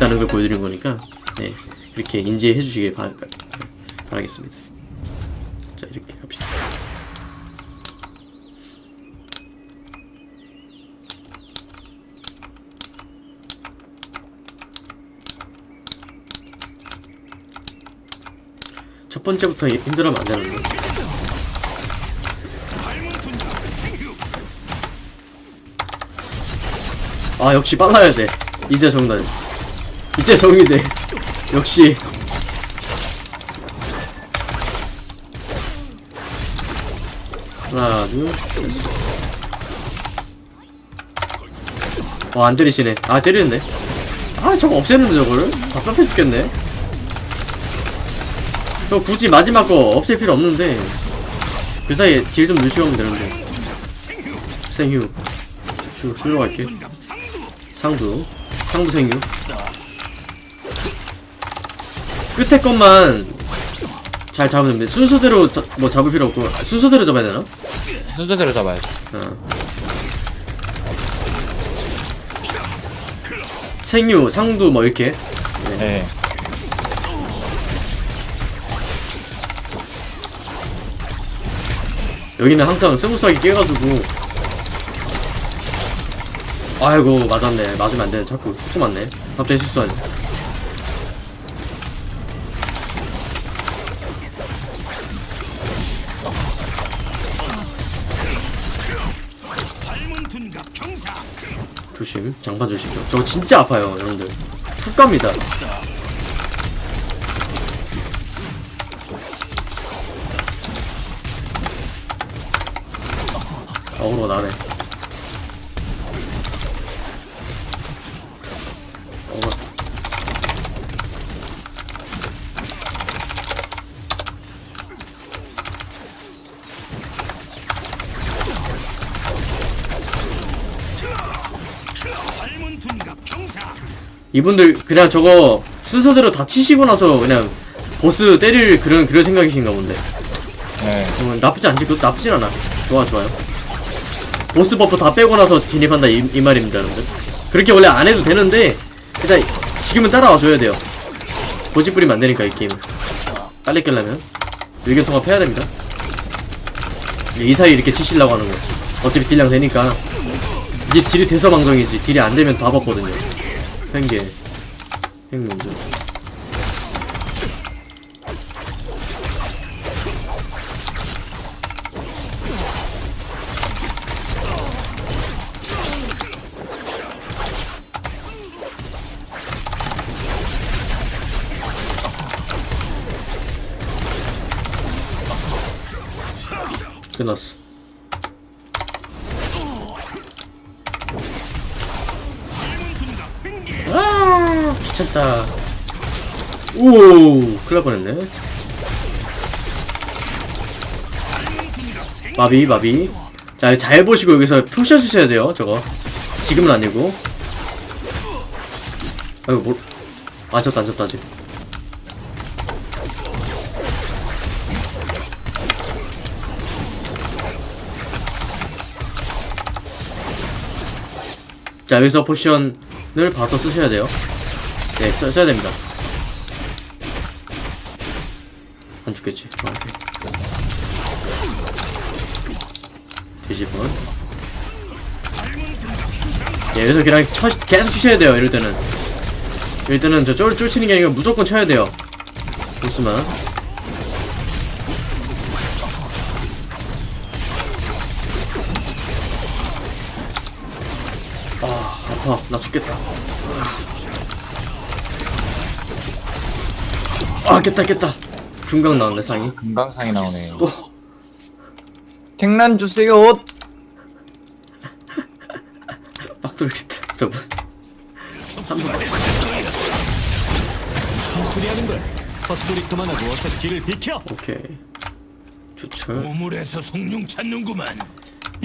있다는 걸 보여드린 거니까 네 이렇게 인지해 주시길 바, 바라겠습니다. 자 이렇게 합시다. 첫 번째부터 힘들어하면 안 되는데 아 역시 빨라야 돼. 이제 정답 이제 정이 돼. 역시. 하나 둘와안 때리시네. 아 때리는데? 아 저거 없애는데 저거를? 답답해 죽겠네. 저 굳이 마지막 거 없앨 필요 없는데. 그 사이에 딜좀 하면 되는데. 생휴. 쭉 흘러갈게. 상부. 상부 생유 끝에 것만 잘 잡으면 돼 순서대로 자, 뭐 잡을 필요 없고 아, 순서대로 잡아야 되나? 순서대로 잡아야지. 어. 생유 상두 뭐 이렇게 네. 여기는 항상 smooth하게 깨가지고 아이고 맞았네 맞으면 안되네 자꾸 속도 맞네 갑자기 실수하네 조심 장판 조심 저거 진짜 아파요 여러분들. 훅 갑니다. 어그로 나네 어그로 이분들 그냥 저거 순서대로 다 치시고 나서 그냥 보스 때릴 그런 그런 생각이신가 본데. 네. 어, 나쁘지 않지. 그것도 나쁘진 않아. 좋아 좋아요. 보스 버프 다 빼고 나서 진입한다 이, 이 말입니다 여러분들. 그렇게 원래 안 해도 되는데 일단 지금은 따라와 줘야 돼요. 고집 부리면 안 되니까 이 게임 빨리 깨려면. 의견 통합해야 됩니다. 이 사이 이렇게 치시려고 하는 거. 어차피 딜량 되니까. 이게 딜이 돼서 방송이지. 딜이 안 되면 다 벗거든요 횡계. 횡 먼저. 끝났어 아 귀찮다. 오 큰일 날 뻔했네. 마비 마비. 자 잘 보시고 여기서 표시해 주셔야 돼요 저거. 지금은 아니고. 아이고 뭘 앉았다 앉았다 아직. 자 여기서 포션을 봐서 쓰셔야 돼요 네 써, 써야 됩니다. 안 죽겠지? 어, 오케이. 뒤집어 예, 여기서 그냥 쳐, 계속 치셔야 돼요 이럴 때는. 이럴 때는 저 쫄, 쫄치는 게 아니라 무조건 쳐야 돼요. 보스만. 아 아파. 나 죽겠다 아 깼다 깼다. 금강 나왔네 상이. 금강상이 나오네. 또 택란 주세요. 빡 돌겠다 저분. 한번. 수리하는 걸. 헛소리 그만하고 어서 길을 비켜. 오케이. 추천 우물에서 송룡 찾는구만.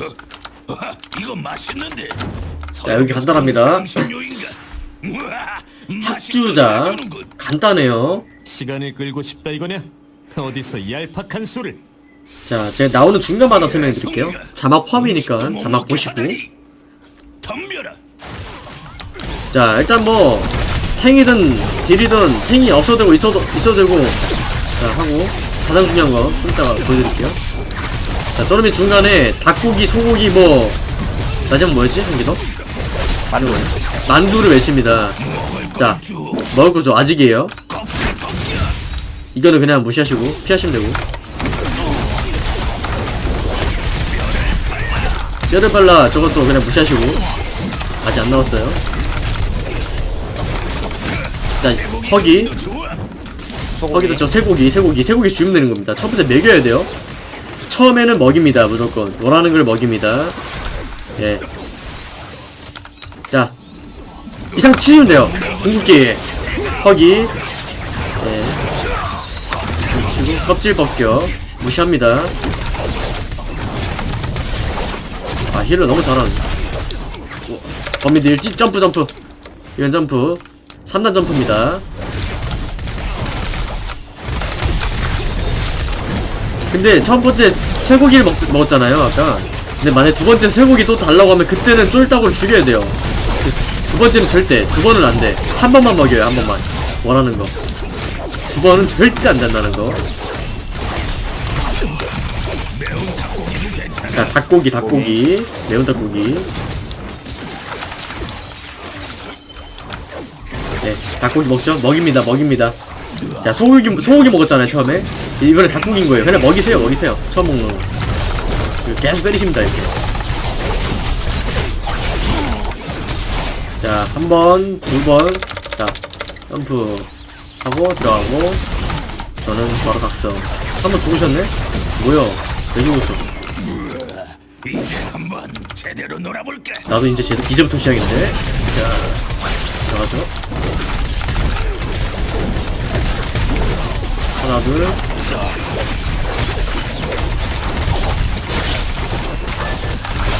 어, 어, 이거 맛있는데. 자 여기 간단합니다. 해주는군. 간단해요 시간을 끌고 싶다 이거냐? 어디서 얄팍한 수를. 자 제가 나오는 중간마다 설명드릴게요. 자막 포함이니까 자막 보시고. 덤벼라. 자 일단 뭐 탱이든 딜이든 탱이 없어도 되고 있어도 있어도 되고. 자 하고 가장 중요한 거 좀 이따가 보여드릴게요. 자 저놈이 중간에 닭고기 소고기 뭐 마지막 뭐였지? 한개 더? 만두. 만두를 외칩니다. 자 먹을 거죠. 아직이에요 이거는 그냥 무시하시고 피하시면 되고. 뼈를 발라 저것도 그냥 무시하시고. 아직 안 나왔어요. 자 허기. 허기도 저 쇠고기 쇠고기 쇠고기 주면 되는 겁니다. 첫 번째 먹여야 돼요. 처음에는 먹입니다 무조건. 원하는 걸 먹입니다. 예. 자 이상 치시면 돼요. 궁극기. 허기. 예. 껍질 벗겨 무시합니다. 아 힐을 너무 잘하네. 찌 점프 점프. 이건 점프. 3단 점프입니다. 근데 첫 번째 쇠고기를 먹, 먹었잖아요 아까. 근데 만약에 두 번째 쇠고기 또 달라고 하면 그때는 쫄딱으로 죽여야 돼요. 그두 번째는 절대 두 번은 안돼. 한 번만 먹여요 한 번만. 원하는 거두 번은 절대 안 된다는 거 자, 닭고기, 닭고기. 매운 닭고기. 네, 닭고기 먹죠? 먹입니다, 먹입니다. 자, 소고기, 소고기 먹었잖아요, 처음에. 이번에 닭고기인 거예요. 그냥 먹이세요, 먹이세요. 처음 먹는 거. 계속 때리십니다, 이렇게. 자, 한 번, 두 번. 자, 점프 하고, 들어가고. 저는 바로 각성. 한 번 죽으셨네? 뭐야? 왜 죽었어? 이제 한번 제대로 놀아볼게. 나도 이제 제, 이제부터 시작인데. 자, 들어가죠. 하나, 둘.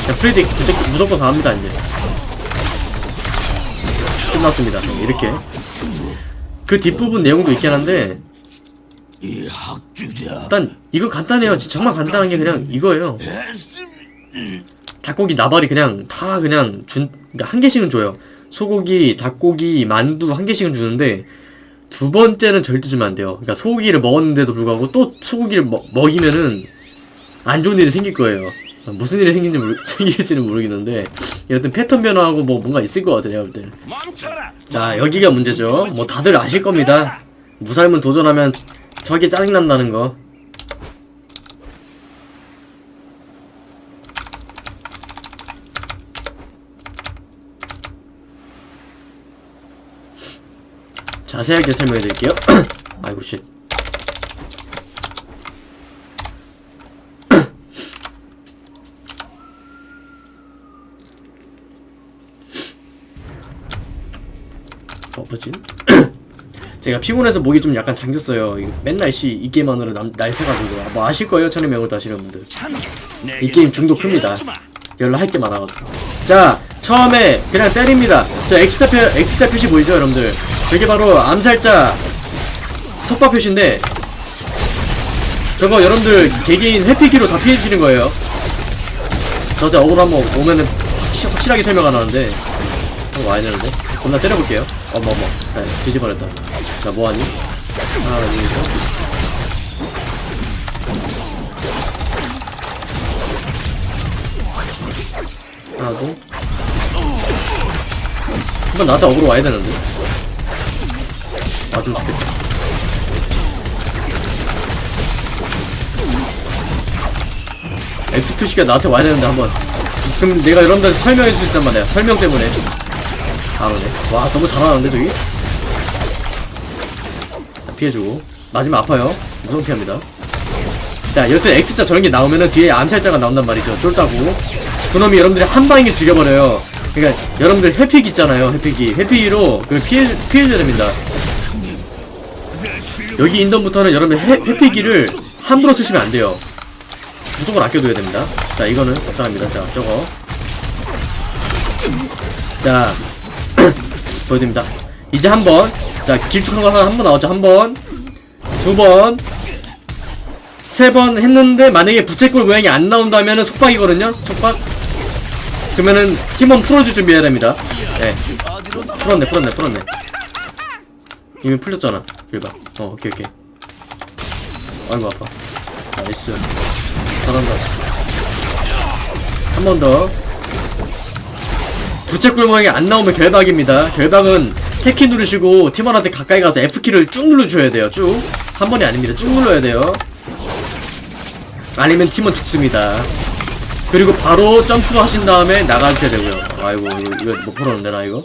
자, 프리딕 무조건, 무조건 강합니다, 이제. 끝났습니다. 네, 이렇게. 그 뒷부분 내용도 있긴 한데. 일단, 이거 간단해요. 정말 간단한 게 그냥 이거예요. 닭고기 나발이 그냥 다 그냥 준, 그러니까 한 개씩은 줘요. 소고기, 닭고기, 만두 한 개씩은 주는데 두 번째는 절대 주면 안 돼요. 그러니까 소고기를 먹었는데도 불구하고 또 소고기를 먹, 먹이면은 안 좋은 일이 생길 거예요. 무슨 일이 생긴지 모르, 생길지는 모르겠는데 여튼 패턴 변화하고 뭐 뭔가 있을 것 같아요. 내가 볼 때. 멈춰라. 자 여기가 문제죠. 뭐 다들 아실 겁니다. 무살문 도전하면 저게 짜증난다는 거. 자세하게 설명해 드릴게요. 아이고 shit. 어, 뭐지? 제가 피곤해서 목이 좀 약간 잠겼어요. 맨날 씨이 남, 날 새가지고 뭐 아실 거예요, 천의 명을 다시는 분들. 이 게임 중독 큽니다. 연락 할게 많아가지고. 자, 처음에 그냥 때립니다. 저 X자 표, X자 표시 보이죠, 여러분들? 저게 바로 암살자 속바 표시인데, 저거 여러분들 개개인 회피기로 다 피해주시는 거예요. 저한테 억울 한번 오면은 확실, 확실 하게 설명 안 하는데, 한번 와야 되는데. 겁나 때려볼게요. 어머, 어머. 네, 뒤집어냈다. 자, 뭐하니? 하나, 둘, 셋. 하나 더 한번 나한테 어그로 와야 되는데 와좀 좋겠다. 표시가 나한테 와야 되는데 한번. 그럼 내가 여러분들 설명해 줄단 말이야 설명 때문에. 안 오네 와 너무 잘하는데 저기? 자, 피해주고. 맞으면 아파요. 무조건 피합니다. 자 여튼 X자 저런 게 나오면은 뒤에 암살자가 나온단 말이죠. 쫄다고. 그놈이 여러분들이 한 방에 죽여버려요. 그러니까 여러분들 회픽 있잖아요 회픽이 회픽으로 그 피해 피해줘야 됩니다 여기 인던부터는 여러분 회, 회피기를 함부로 쓰시면 안 돼요. 무조건 아껴둬야 됩니다. 자 이거는 적당합니다. 자 저거. 자 보여드립니다. 이제 한 번. 자 길쭉한 거 하나 한 번 나왔죠. 한 번 두 번. 세 번 했는데 만약에 부채꼴 모양이 안 나온다면은 속박이거든요. 속박. 그러면은 팀원 풀어줄 준비해야 됩니다. 네. 풀었네 풀었네 풀었네. 이미 풀렸잖아. 결박 어 오케이 오케이. 아이고 아파. nice. 잘한다. 한 번 더. 부채꼴 모양이 안 나오면 결박입니다. 결박은 Tab키 누르시고 팀원한테 가까이 가서 F키를 쭉 눌러줘야 돼요 쭉 한 번이 아닙니다. 쭉 눌러야 돼요. 아니면 팀원 죽습니다. 그리고 바로 점프 하신 다음에 나가주셔야 되고요. 아이고 이거, 이거 못 풀었는데 나 이거?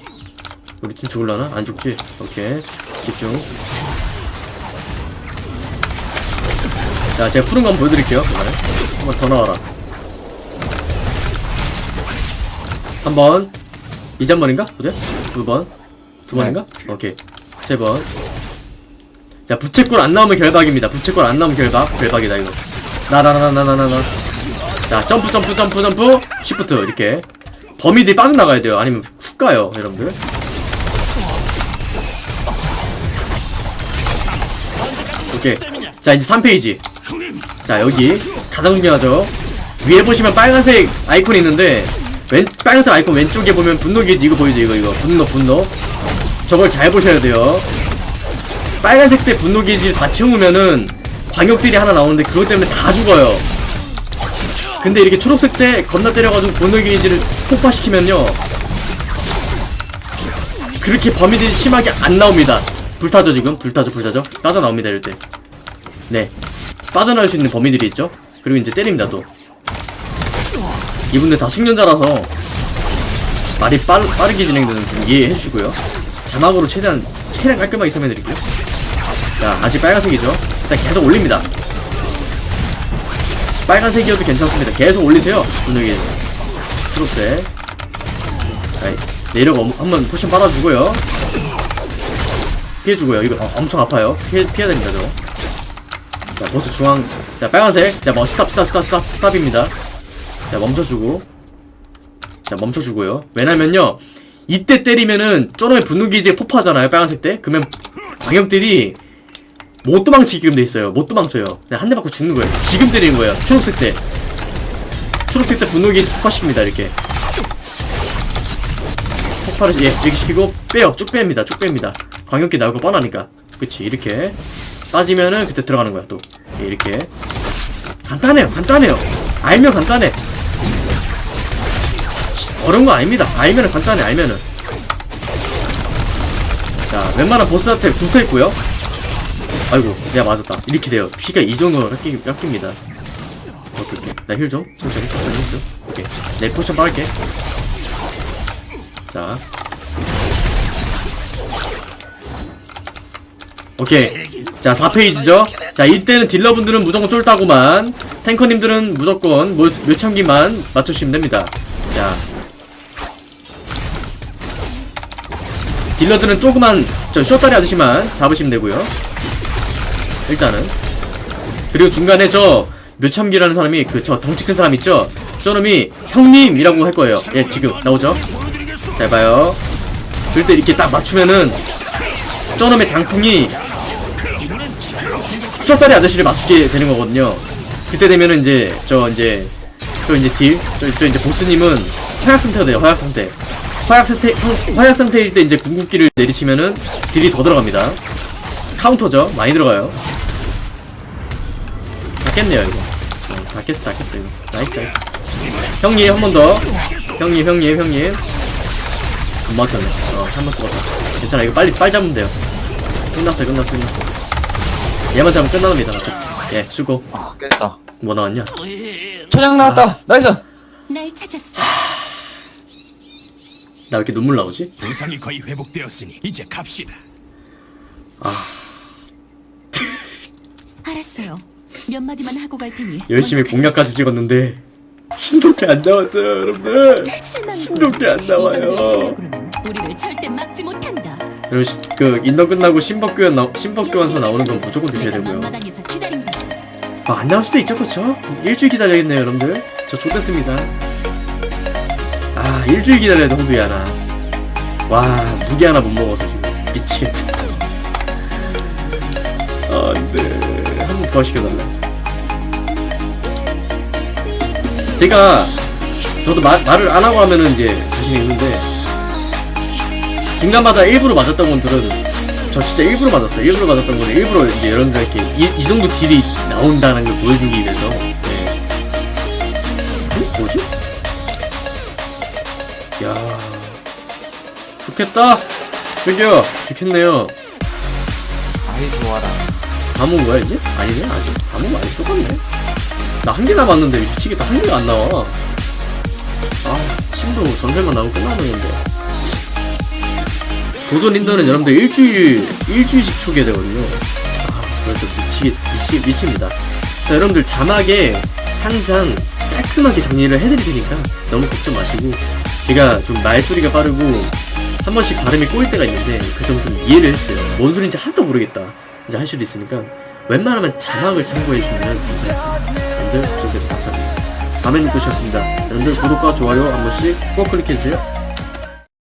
우리 팀 죽을라나? 안 죽지? 오케이. 집중 자 제가 푸른 거 한번 보여드릴게요 이번에 한번 더 나와라 한 번 이제 한 번인가? 어제? 두 번? 두 번인가? 오케이 세 번. 자 부채꼴 안 나오면 결박입니다. 부채꼴 안 나오면 결박. 결박이다 이거. 나 나 나 나 나 나 나. 자 점프 점프 점프 점프. 시프트 이렇게. 범위들이 빠져나가야 돼요. 아니면 훅 가요 여러분들. 오케이. 자 이제 3페이지. 자 여기 가장 중요하죠. 위에 보시면 빨간색 아이콘이 있는데 왼 빨간색 아이콘 왼쪽에 보면 분노 게이지 이거 보이죠? 이거 이거. 분노 분노. 저걸 잘 보셔야 돼요. 빨간색 때 분노 게이지를 다 채우면은 광역들이 하나 나오는데 그것 때문에 다 죽어요. 근데 이렇게 초록색 때 겁나 때려가지고 분노 게이지를 폭파시키면요. 그렇게 범위들이 심하게 안 나옵니다. 불타죠 지금? 불타죠 불타죠? 빠져나옵니다 이럴 때네 빠져나올 수 있는 범위들이 있죠? 그리고 이제 때립니다 또. 이분들 다 숙련자라서 말이 빠르, 빠르게 진행되는 좀 이해해 주시고요. 자막으로 최대한 최대한 깔끔하게 설명해 드릴게요. 자 아직 빨간색이죠? 일단 계속 올립니다. 빨간색이어도 괜찮습니다. 계속 올리세요 분명히. 자, 내려가 한번 포션 빨아주고요. 피해주고요. 이거 어, 엄청 아파요. 피해, 피해야 됩니다 저거 자 버스 중앙. 자 빨간색. 자뭐 stop stop stop stop stop입니다. 자 멈춰주고. 자 멈춰주고요. 왜냐면요 이때 때리면은 저놈의 분노 게이지에 폭파하잖아요 빨간색 때. 그러면 방역들이 못 도망치게끔 돼 있어요. 못 도망쳐요. 그냥 한 대 맞고 죽는 거예요. 지금 때리는 거예요. 초록색 때. 초록색 때 분노 게이지 폭파시킵니다 이렇게. 폭발을 예 이렇게 시키고 빼요. 쭉 뺍니다. 쭉 뺍니다. 광역기 나오고 뻔하니까. 그치 이렇게 빠지면은 그때 들어가는 거야 또 예, 이렇게 간단해요 간단해요 알면 간단해 어려운 거 아닙니다. 알면은 간단해, 알면은. 자, 웬만한 보스한테 붙어 있고요. 아이고, 내가 맞았다. 이렇게 돼요. 피가 이 정도로 깎이, 깎입니다. 오케이, 오케이. 나 heal 좀. 천천히, 천천히 heal 좀. 오케이. 내 potion 빨게. 자. 오케이. 자, 4페이지죠? 자, 이때는 딜러분들은 무조건 쫄다구만. 탱커님들은 무조건 뭐, 묘참기만 맞추시면 됩니다. 자, 딜러들은 조그만 저 쇼다리 아저씨만 잡으시면 되고요 일단은 그리고 중간에 저 묘참기라는 사람이 그 저 덩치 큰 사람 있죠 저놈이 형님이라고 할 거예요 예 지금 나오죠 잘 봐요 그럴 때 이렇게 딱 맞추면은 저놈의 장풍이 쇼다리 아저씨를 맞추게 되는 거거든요 그때 되면은 이제 저 이제 저 이제 딜, 저, 저 이제 보스님은 화약 상태가 돼요. 화약 상태. 화약 상태, 성- 화약 상태일 때 이제 궁극기를 내리치면은 딜이 더 들어갑니다. 카운터죠. 많이 들어가요. 다 깼네요 이거. 어, 다 깼어, 다 깼어 이거. nice, nice. 형님 한 번 더. 형님, 형님, 형님. 안 맞췄네. 어, 한번 죽었다. 괜찮아. 이거 빨리 빨리 잡으면 돼요. 끝났어요, 끝났어, 끝났어. 얘만 잡으면 끝납니다. 예, 수고. 아 깼다 뭐 나왔냐? 초장 나왔다 nice 날 찾았어. 나 왜 이렇게 눈물 나오지? 부상이 거의 회복되었으니 이제 갑시다. 아. 알았어요. 몇 마디만 하고 갈 테니. 열심히 공략까지 찍었는데 신도끼 안 나왔죠 여러분들. 실망이고. 신도끼 안 나와요 우리를 절대 막지 못한다. 그리고 시, 그 인턴 끝나고 신법교환 나, 신법교환서 나오는 건 무조건 드셔야 되고요. 기다린다. 아, 안 나올 수도 있죠 그쵸? 일주일 기다려야겠네요 여러분들. 저 좋댔습니다. 아 일주일 기다려야 돼 호두이 하나. 와 무게 하나 못 먹어서 지금. 미치겠다. 아, 안돼 한 번 부활시켜달래 제가 저도 마, 말을 안 하고 하면은 이제 자신이 있는데 중간마다 일부러 맞았다고는 들어도 저 진짜 일부러 맞았어요. 일부러 맞았던 거는 일부러 이제 여러분들께 이, 이 정도 딜이 나온다는 걸 보여주기 위해서. 네. 어? 뭐지? 야 좋겠다. 저기요, 좋겠네요. 아이 좋아라 다 모은 거야 이제? 아니네 아직 다 모은 거 아니 똑같네. 나 한 개 남았는데 미치겠다 한 개가 안 나와. 아 친도 전설만 나오면 끝나버리는데. 도전 인더는 여러분들 일주일 일주일씩 초기화 되거든요. 아 그래서 미치 미치 미칩니다. 자, 여러분들 자막에 항상 깔끔하게 정리를 해드릴 테니까 너무 걱정 마시고 제가 좀 말소리가 빠르고 한 번씩 발음이 꼬일 때가 있는데 그 점 좀 이해를 해주세요. 뭔 소리인지 하나도 모르겠다. 이제 할 수도 있으니까 웬만하면 자막을 참고해주시면 감사하겠습니다. 여러분들 감사합니다. 또 시작합니다. 여러분들 구독과 좋아요 한 번씩 꼭 클릭해주세요.